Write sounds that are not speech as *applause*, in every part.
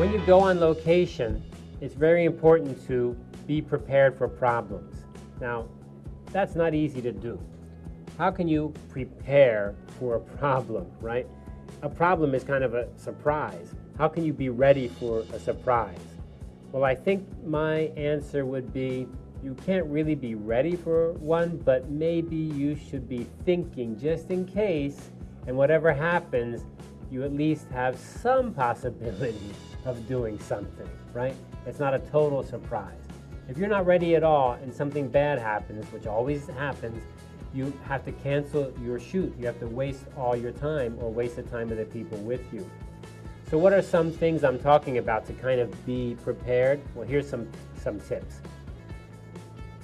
When you go on location, it's very important to be prepared for problems. Now, that's not easy to do. How can you prepare for a problem, right? A problem is kind of a surprise. How can you be ready for a surprise? Well, I think my answer would be you can't really be ready for one, but maybe you should be thinking just in case, and whatever happens, you at least have some possibility *laughs* of doing something, right? It's not a total surprise. If you're not ready at all and something bad happens, which always happens, you have to cancel your shoot. You have to waste all your time or waste the time of the people with you. So what are some things I'm talking about to kind of be prepared? Well, here's some, some tips.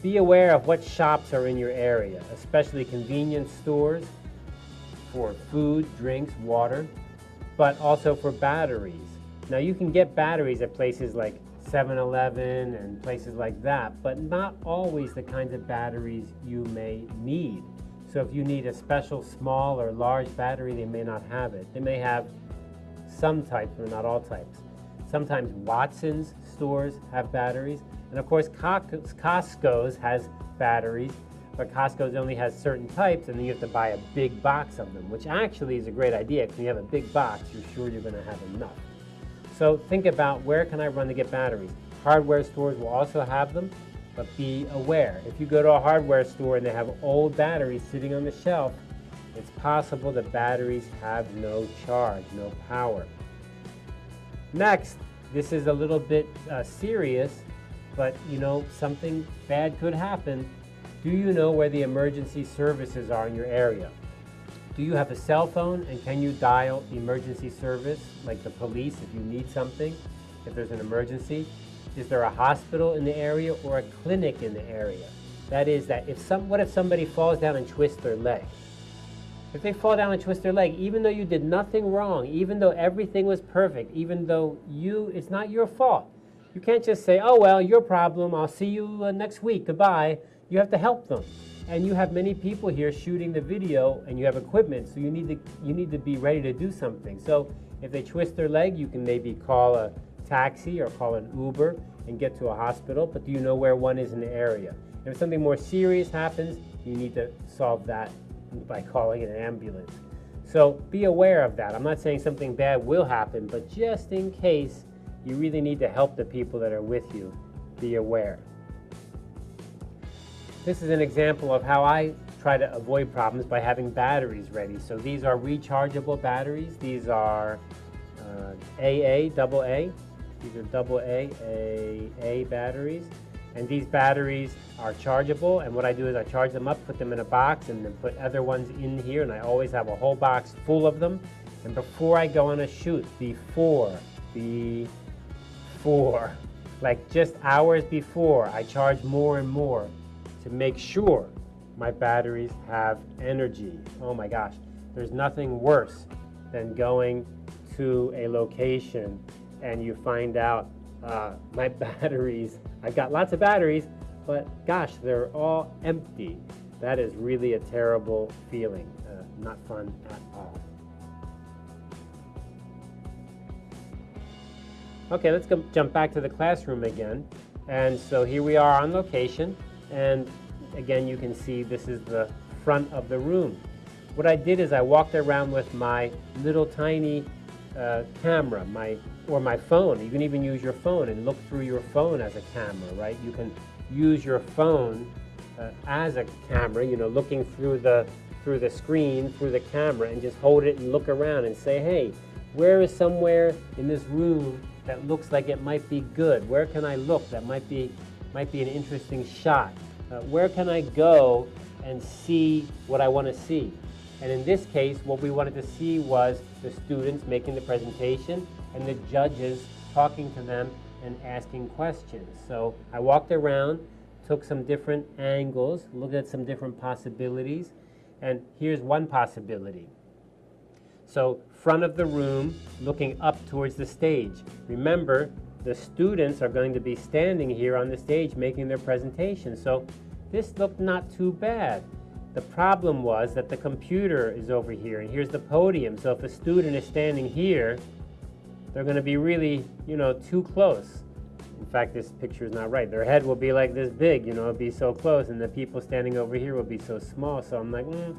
Be aware of what shops are in your area, especially convenience stores for food, drinks, water, but also for batteries. Now you can get batteries at places like 7-Eleven and places like that, but not always the kinds of batteries you may need. So if you need a special small or large battery, they may not have it. They may have some types, but not all types. Sometimes Watson's stores have batteries, and of course Costco's has batteries, but Costco's only has certain types, and then you have to buy a big box of them, which actually is a great idea, because you have a big box, you're sure you're gonna have enough. So think about where can I run to get batteries? Hardware stores will also have them, but be aware. If you go to a hardware store and they have old batteries sitting on the shelf, it's possible the batteries have no charge, no power. Next, this is a little bit uh, serious, but you know, something bad could happen. Do you know where the emergency services are in your area? Do you have a cell phone and can you dial emergency service, like the police if you need something, if there's an emergency? Is there a hospital in the area or a clinic in the area? That is that if some, what if somebody falls down and twists their leg? If they fall down and twist their leg, even though you did nothing wrong, even though everything was perfect, even though you, it's not your fault. You can't just say, oh, well, your problem, I'll see you uh, next week, goodbye. You have to help them. And you have many people here shooting the video and you have equipment so you need to you need to be ready to do something. So if they twist their leg you can maybe call a taxi or call an uber and get to a hospital but do you know where one is in the area? If something more serious happens you need to solve that by calling an ambulance. So be aware of that. I'm not saying something bad will happen but just in case you really need to help the people that are with you be aware this is an example of how I try to avoid problems by having batteries ready. So these are rechargeable batteries. These are uh, AA, double A. These are double A, A, A batteries. And these batteries are chargeable. And what I do is I charge them up, put them in a box, and then put other ones in here. And I always have a whole box full of them. And before I go on a shoot, before, the before, like just hours before, I charge more and more to make sure my batteries have energy. Oh my gosh, there's nothing worse than going to a location and you find out uh, *laughs* my batteries, I've got lots of batteries, but gosh, they're all empty. That is really a terrible feeling, uh, not fun at all. Okay, let's go, jump back to the classroom again. And so here we are on location. And again, you can see this is the front of the room. What I did is I walked around with my little tiny uh, camera, my or my phone. You can even use your phone and look through your phone as a camera, right? You can use your phone uh, as a camera, you know, looking through the through the screen, through the camera, and just hold it and look around and say, hey, where is somewhere in this room that looks like it might be good? Where can I look that might be might be an interesting shot? Uh, where can I go and see what I want to see? And in this case, what we wanted to see was the students making the presentation and the judges talking to them and asking questions. So I walked around, took some different angles, looked at some different possibilities, and here's one possibility. So front of the room, looking up towards the stage. Remember, the students are going to be standing here on the stage making their presentation. So this looked not too bad. The problem was that the computer is over here and here's the podium. So if a student is standing here, they're going to be really, you know, too close. In fact, this picture is not right. Their head will be like this big, you know, it'll be so close, and the people standing over here will be so small. So I'm like, mm,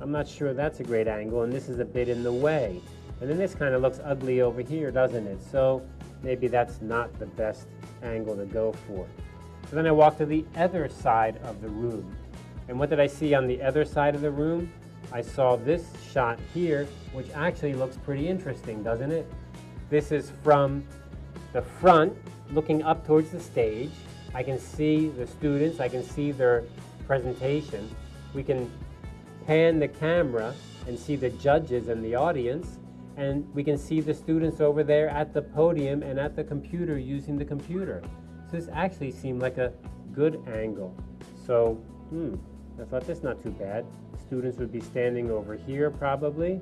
I'm not sure that's a great angle, and this is a bit in the way. And then this kind of looks ugly over here, doesn't it? So maybe that's not the best angle to go for. So then I walked to the other side of the room. And what did I see on the other side of the room? I saw this shot here, which actually looks pretty interesting, doesn't it? This is from the front, looking up towards the stage. I can see the students, I can see their presentation. We can pan the camera and see the judges and the audience, and we can see the students over there at the podium and at the computer using the computer. So this actually seemed like a good angle. So, hmm, I thought that's not too bad. Students would be standing over here probably,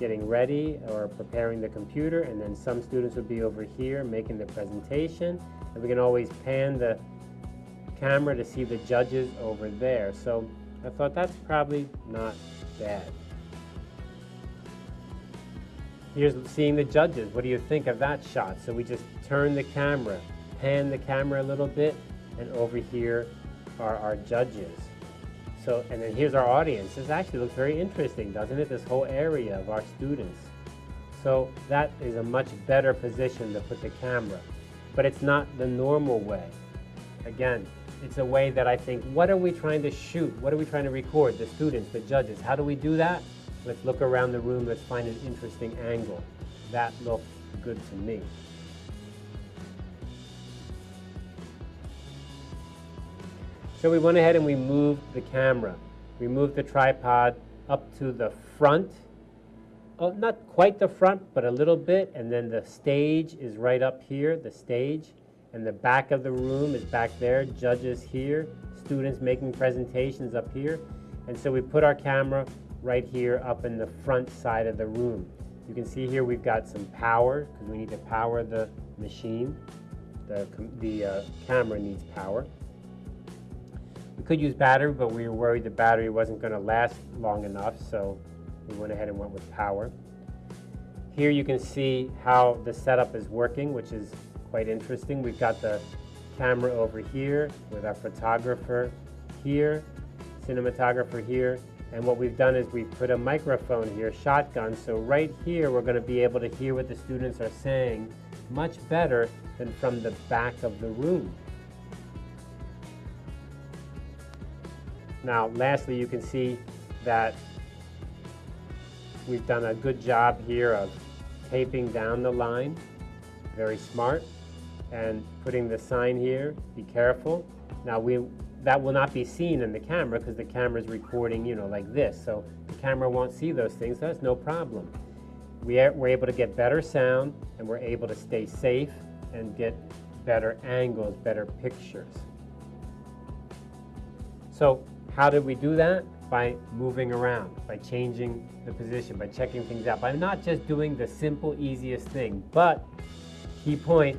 getting ready or preparing the computer, and then some students would be over here making the presentation. And we can always pan the camera to see the judges over there. So I thought that's probably not bad. Here's seeing the judges. What do you think of that shot? So we just turn the camera, pan the camera a little bit, and over here are our judges. So, and then here's our audience. This actually looks very interesting, doesn't it? This whole area of our students. So that is a much better position to put the camera. But it's not the normal way. Again, it's a way that I think, what are we trying to shoot? What are we trying to record? The students, the judges. How do we do that? Let's look around the room. Let's find an interesting angle. That looked good to me. So we went ahead and we moved the camera. We moved the tripod up to the front. Oh, not quite the front, but a little bit. And then the stage is right up here, the stage and the back of the room is back there, judges here, students making presentations up here. And so we put our camera right here up in the front side of the room. You can see here we've got some power because we need to power the machine. The, the uh, camera needs power. We could use battery, but we were worried the battery wasn't going to last long enough, so we went ahead and went with power. Here you can see how the setup is working, which is quite interesting. We've got the camera over here with our photographer here, cinematographer here, and what we've done is we've put a microphone here, shotgun, so right here we're going to be able to hear what the students are saying much better than from the back of the room. Now, lastly, you can see that we've done a good job here of taping down the line. Very smart and putting the sign here, be careful. Now we that will not be seen in the camera because the camera is recording, you know, like this. So the camera won't see those things. So that's no problem. We are, we're able to get better sound and we're able to stay safe and get better angles, better pictures. So how did we do that? By moving around, by changing the position, by checking things out, by not just doing the simple, easiest thing, but key point,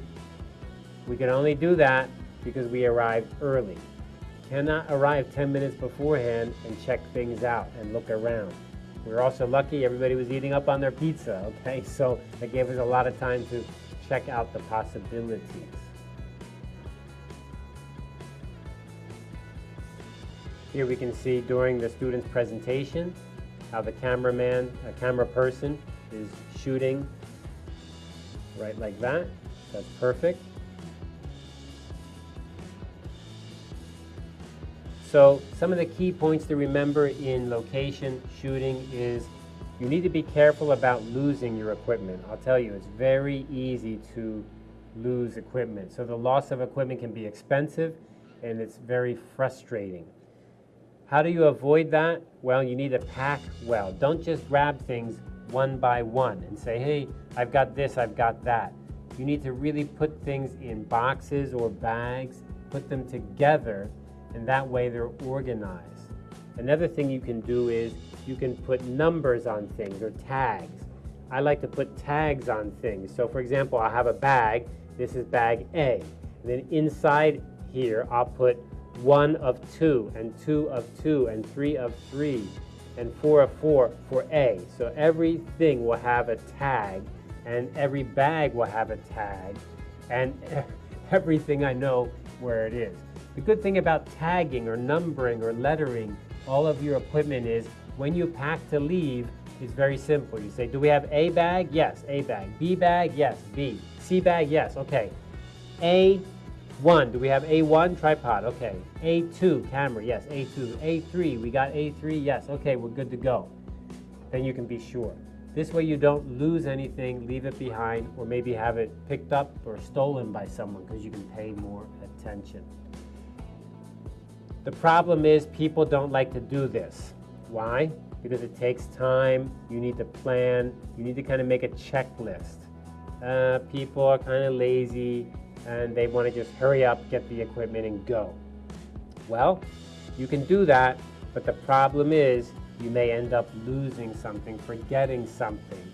we can only do that because we arrived early. Cannot arrive 10 minutes beforehand and check things out and look around. We were also lucky everybody was eating up on their pizza, *laughs* okay? So that gave us a lot of time to check out the possibilities. Here we can see during the student's presentation how the cameraman, a camera person, is shooting right like that. That's perfect. So some of the key points to remember in location shooting is you need to be careful about losing your equipment. I'll tell you, it's very easy to lose equipment. So the loss of equipment can be expensive and it's very frustrating. How do you avoid that? Well, you need to pack well. Don't just grab things one by one and say, hey, I've got this, I've got that. You need to really put things in boxes or bags, put them together and that way they're organized. Another thing you can do is you can put numbers on things or tags. I like to put tags on things. So for example, I have a bag, this is bag A. And then inside here, I'll put one of two, and two of two, and three of three, and four of four for A. So everything will have a tag and every bag will have a tag, and *laughs* everything I know where it is. The good thing about tagging or numbering or lettering all of your equipment is when you pack to leave, it's very simple. You say, do we have A bag? Yes, A bag. B bag? Yes, B. C bag? Yes, okay. A1, do we have A1 tripod? Okay. A2 camera? Yes, A2. A3, we got A3? Yes, okay, we're good to go. Then you can be sure. This way you don't lose anything, leave it behind, or maybe have it picked up or stolen by someone because you can pay more attention. The problem is people don't like to do this. Why? Because it takes time, you need to plan, you need to kind of make a checklist. Uh, people are kind of lazy and they want to just hurry up, get the equipment and go. Well, you can do that, but the problem is you may end up losing something, forgetting something.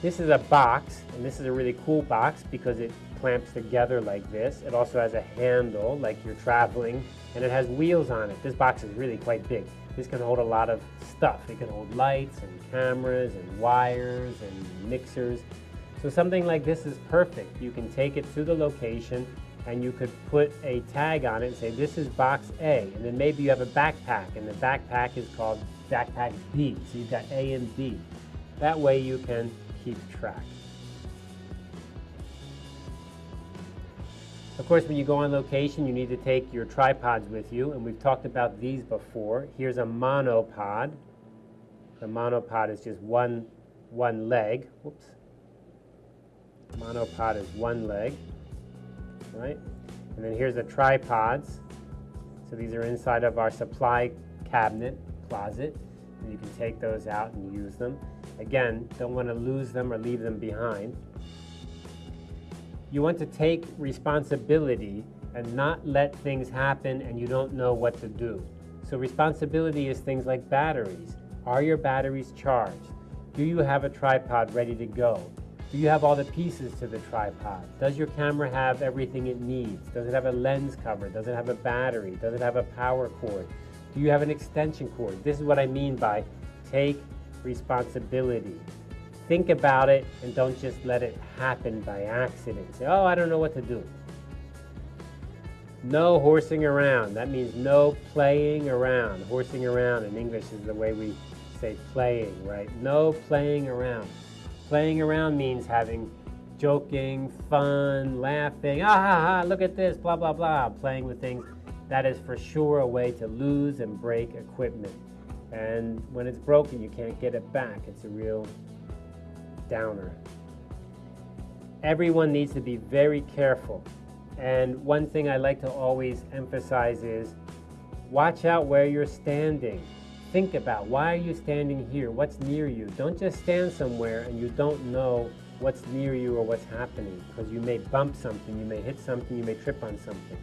This is a box, and this is a really cool box because it clamps together like this. It also has a handle like you're traveling, and it has wheels on it. This box is really quite big. This can hold a lot of stuff. It can hold lights and cameras and wires and mixers. So something like this is perfect. You can take it to the location and you could put a tag on it and say this is box A and then maybe you have a backpack and the backpack is called backpack B so you've got A and B that way you can keep track of course when you go on location you need to take your tripods with you and we've talked about these before here's a monopod the monopod is just one one leg whoops monopod is one leg right? And then here's the tripods. So these are inside of our supply cabinet, closet, and you can take those out and use them. Again, don't want to lose them or leave them behind. You want to take responsibility and not let things happen and you don't know what to do. So responsibility is things like batteries. Are your batteries charged? Do you have a tripod ready to go? Do you have all the pieces to the tripod? Does your camera have everything it needs? Does it have a lens cover? Does it have a battery? Does it have a power cord? Do you have an extension cord? This is what I mean by take responsibility. Think about it and don't just let it happen by accident. Say, oh, I don't know what to do. No horsing around. That means no playing around. Horsing around in English is the way we say playing, right? No playing around. Playing around means having joking, fun, laughing, ah ha ha, look at this, blah blah blah, playing with things. That is for sure a way to lose and break equipment. And when it's broken, you can't get it back. It's a real downer. Everyone needs to be very careful. And one thing I like to always emphasize is watch out where you're standing think about why are you standing here? What's near you? Don't just stand somewhere and you don't know what's near you or what's happening because you may bump something, you may hit something, you may trip on something.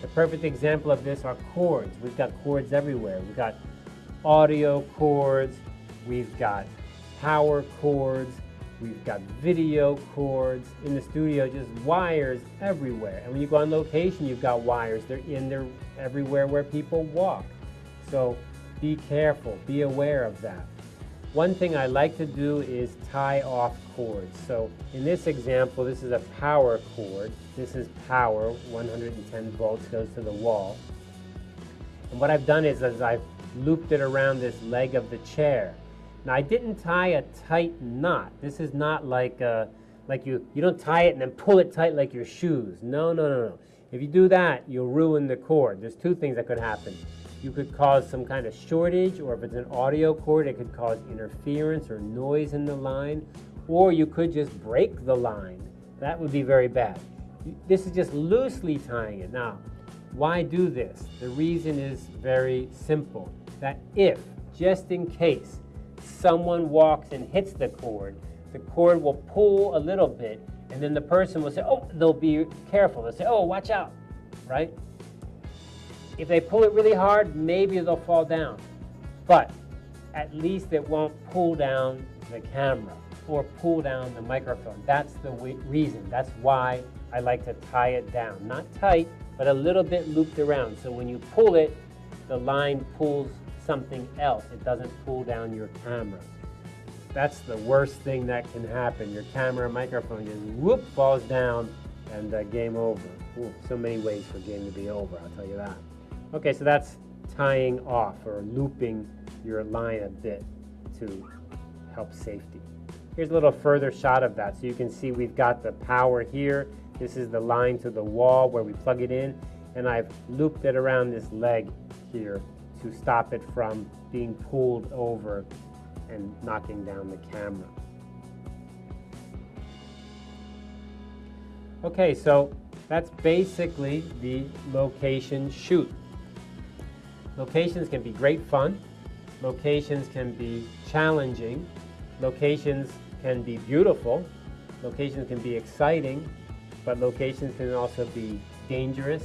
The perfect example of this are cords. We've got cords everywhere. We've got audio cords, we've got power cords, we've got video cords. In the studio, just wires everywhere. And when you go on location, you've got wires. They're in there everywhere where people walk. So be careful, be aware of that. One thing I like to do is tie off cords. So in this example, this is a power cord. This is power, 110 volts goes to the wall. And what I've done is, is I've looped it around this leg of the chair. Now I didn't tie a tight knot. This is not like, uh, like you, you don't tie it and then pull it tight like your shoes. No, no, no, no. If you do that, you'll ruin the cord. There's two things that could happen you could cause some kind of shortage, or if it's an audio cord, it could cause interference or noise in the line, or you could just break the line. That would be very bad. This is just loosely tying it. Now, why do this? The reason is very simple, that if, just in case, someone walks and hits the cord, the cord will pull a little bit, and then the person will say, oh, they'll be careful. They'll say, oh, watch out, right? If they pull it really hard, maybe they'll fall down. But at least it won't pull down the camera or pull down the microphone. That's the reason. That's why I like to tie it down. Not tight, but a little bit looped around. So when you pull it, the line pulls something else. It doesn't pull down your camera. that's the worst thing that can happen. Your camera microphone just whoop falls down and uh, game over. Ooh, so many ways for game to be over, I'll tell you that. Okay, so that's tying off or looping your line a bit to help safety. Here's a little further shot of that. So you can see we've got the power here. This is the line to the wall where we plug it in. And I've looped it around this leg here to stop it from being pulled over and knocking down the camera. Okay, so that's basically the location shoot. Locations can be great fun. Locations can be challenging. Locations can be beautiful. Locations can be exciting, but locations can also be dangerous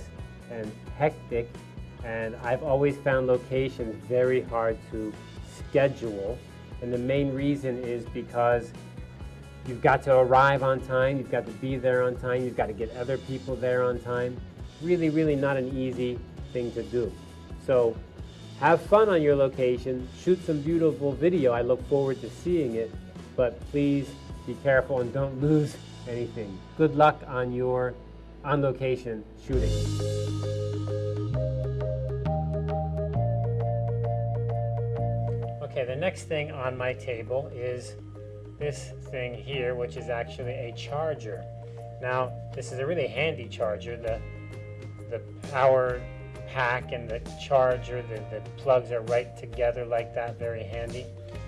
and hectic. And I've always found locations very hard to schedule. And the main reason is because You've got to arrive on time, you've got to be there on time, you've got to get other people there on time. Really, really not an easy thing to do. So have fun on your location, shoot some beautiful video. I look forward to seeing it, but please be careful and don't *laughs* lose anything. Good luck on your on location shooting. Okay, the next thing on my table is this thing here, which is actually a charger. Now, this is a really handy charger. The, the power pack and the charger, the, the plugs are right together like that, very handy.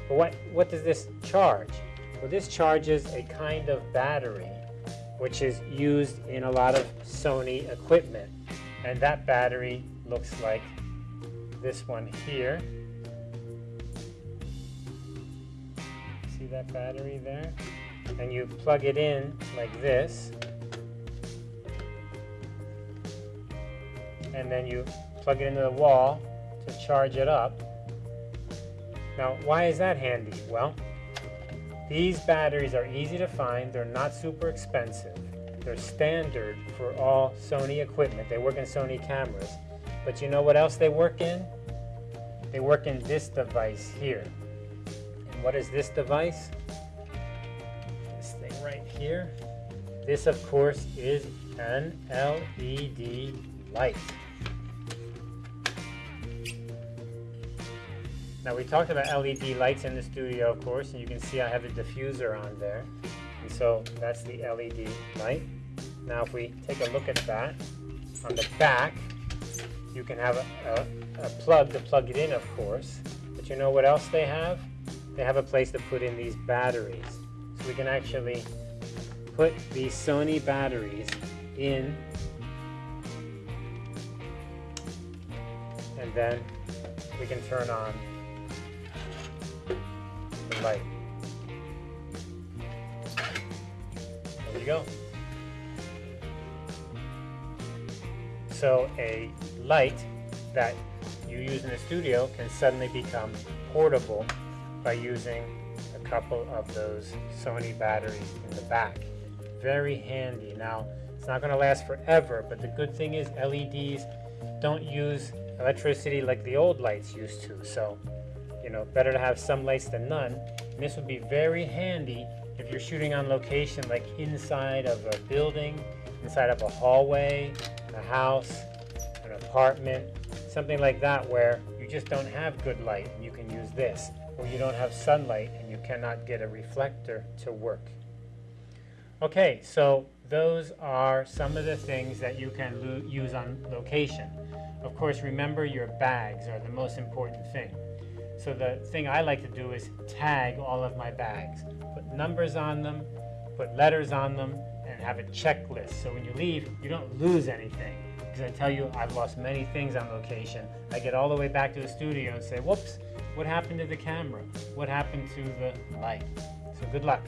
But what, what does this charge? Well, this charges a kind of battery which is used in a lot of Sony equipment. And that battery looks like this one here. That battery there? And you plug it in like this. And then you plug it into the wall to charge it up. Now, why is that handy? Well, these batteries are easy to find. They're not super expensive. They're standard for all Sony equipment. They work in Sony cameras. But you know what else they work in? They work in this device here. What is this device? This thing right here. This, of course, is an LED light. Now we talked about LED lights in the studio, of course, and you can see I have a diffuser on there. And so that's the LED light. Now if we take a look at that, on the back, you can have a, a, a plug to plug it in, of course. But you know what else they have? They have a place to put in these batteries. So we can actually put these Sony batteries in and then we can turn on the light. There you go. So a light that you use in the studio can suddenly become portable by using a couple of those Sony batteries in the back. Very handy. Now, it's not going to last forever, but the good thing is LEDs don't use electricity like the old lights used to. So, you know, better to have some lights than none. And this would be very handy if you're shooting on location, like inside of a building, inside of a hallway, a house, an apartment, something like that where you just don't have good light you can use this you don't have sunlight and you cannot get a reflector to work. Okay, so those are some of the things that you can use on location. Of course, remember your bags are the most important thing. So the thing I like to do is tag all of my bags. Put numbers on them, put letters on them, and have a checklist. So when you leave, you don't lose anything. Because I tell you, I've lost many things on location. I get all the way back to the studio and say, whoops, what happened to the camera? What happened to the light? So good luck.